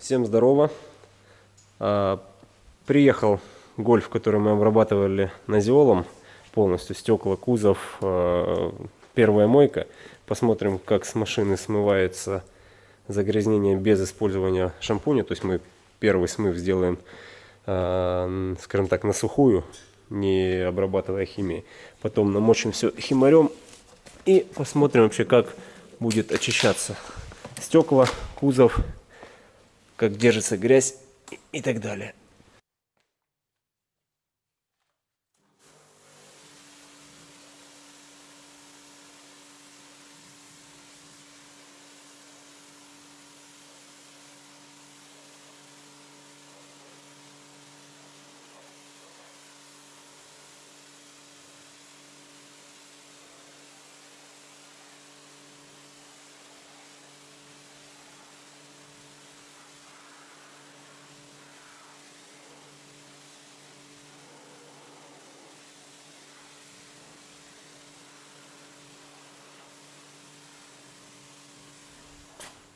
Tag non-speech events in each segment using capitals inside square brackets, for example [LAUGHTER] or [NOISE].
Всем здорово. А, приехал гольф, который мы обрабатывали назиолом полностью, стекла, кузов, а, первая мойка. Посмотрим, как с машины смывается загрязнение без использования шампуня. То есть мы первый смыв сделаем, а, скажем так, на сухую, не обрабатывая химией. Потом намочим все химарем и посмотрим вообще, как будет очищаться стекла, кузов, как держится грязь и так далее.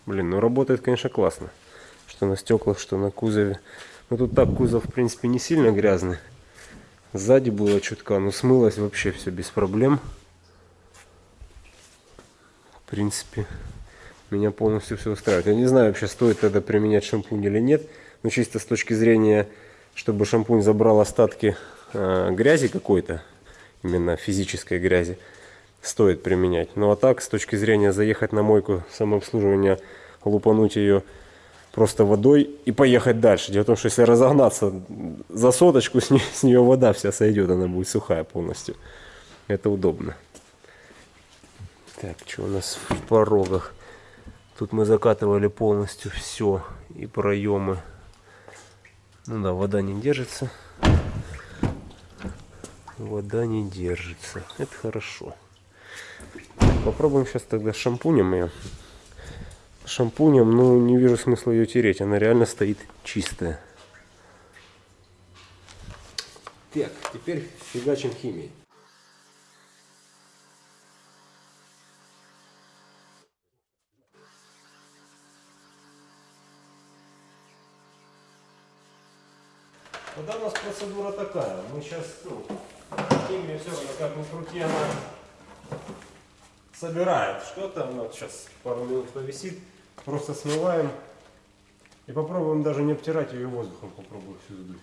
Блин, ну работает, конечно, классно. Что на стеклах, что на кузове. Ну тут так кузов, в принципе, не сильно грязный. Сзади было чутка, но смылось вообще все без проблем. В принципе, меня полностью все устраивает. Я не знаю, вообще стоит тогда применять шампунь или нет. Но чисто с точки зрения, чтобы шампунь забрал остатки э, грязи какой-то, именно физической грязи, стоит применять. Ну а так, с точки зрения заехать на мойку самообслуживания, лупануть ее просто водой и поехать дальше. Дело в том, что если разогнаться за соточку, [LAUGHS] с, не, с нее вода вся сойдет, она будет сухая полностью. Это удобно. Так, что у нас в порогах? Тут мы закатывали полностью все и проемы. Ну да, вода не держится. Вода не держится. Это хорошо. Попробуем сейчас тогда шампунем ее. Шампунем, ну, не вижу смысла ее тереть. Она реально стоит чистая. Так, теперь фигачим химией. Тогда у нас процедура такая. Мы сейчас, ну, химию все равно как ни крути, она собирает что-то. Вот сейчас пару минут повисит. Просто смываем. И попробуем даже не обтирать ее воздухом. Попробую всю сдуть.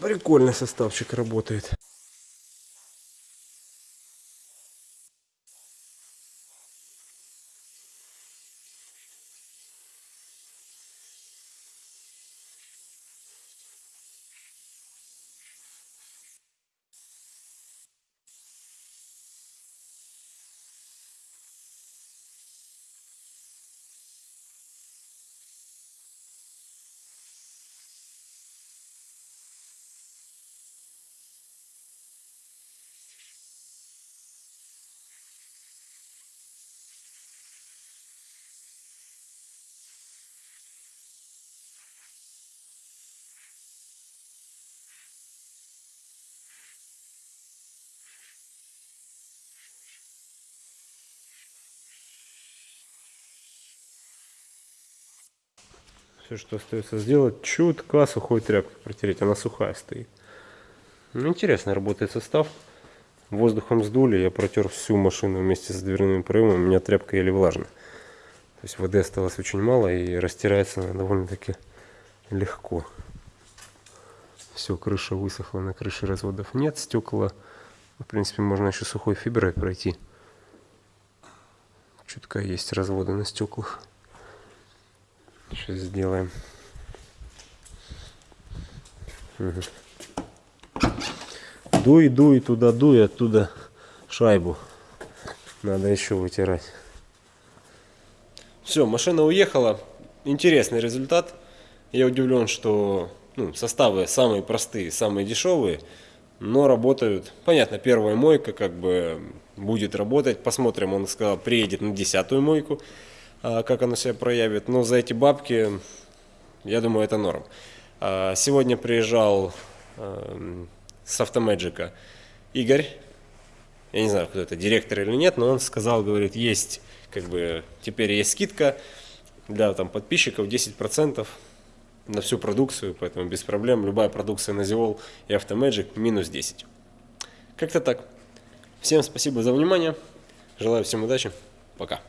Прикольный составчик работает. Все, что остается сделать, чутка сухой тряпкой протереть. Она сухая стоит. Ну, интересно работает состав. Воздухом сдули, я протер всю машину вместе с дверными проемами. У меня тряпка еле влажная. То есть воды осталось очень мало и растирается она довольно-таки легко. Все, крыша высохла, на крыше разводов нет, стекла. В принципе, можно еще сухой фиброй пройти. Чутка есть разводы на стеклах. Сейчас сделаем. Угу. Дуй, дуй, туда дуй, оттуда шайбу. Надо еще вытирать. Все, машина уехала. Интересный результат. Я удивлен, что ну, составы самые простые, самые дешевые. но работают. Понятно, первая мойка как бы будет работать. Посмотрим, он сказал, приедет на десятую мойку, как она себя проявит. Но за эти бабки, я думаю, это норм. А, сегодня приезжал эм, с автомэджика Игорь. Я не знаю, кто это, директор или нет, но он сказал, говорит, есть, как бы, теперь есть скидка для там подписчиков 10% на всю продукцию, поэтому без проблем. Любая продукция на Zivol и Automagic минус 10. Как-то так. Всем спасибо за внимание. Желаю всем удачи. Пока.